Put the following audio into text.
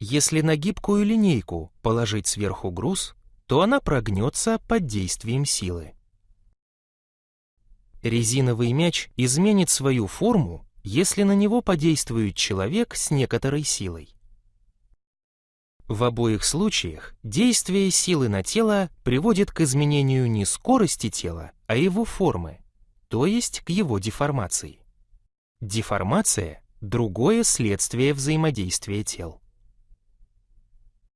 Если на гибкую линейку положить сверху груз, то она прогнется под действием силы. Резиновый мяч изменит свою форму, если на него подействует человек с некоторой силой. В обоих случаях действие силы на тело приводит к изменению не скорости тела, а его формы, то есть к его деформации. Деформация – другое следствие взаимодействия тел.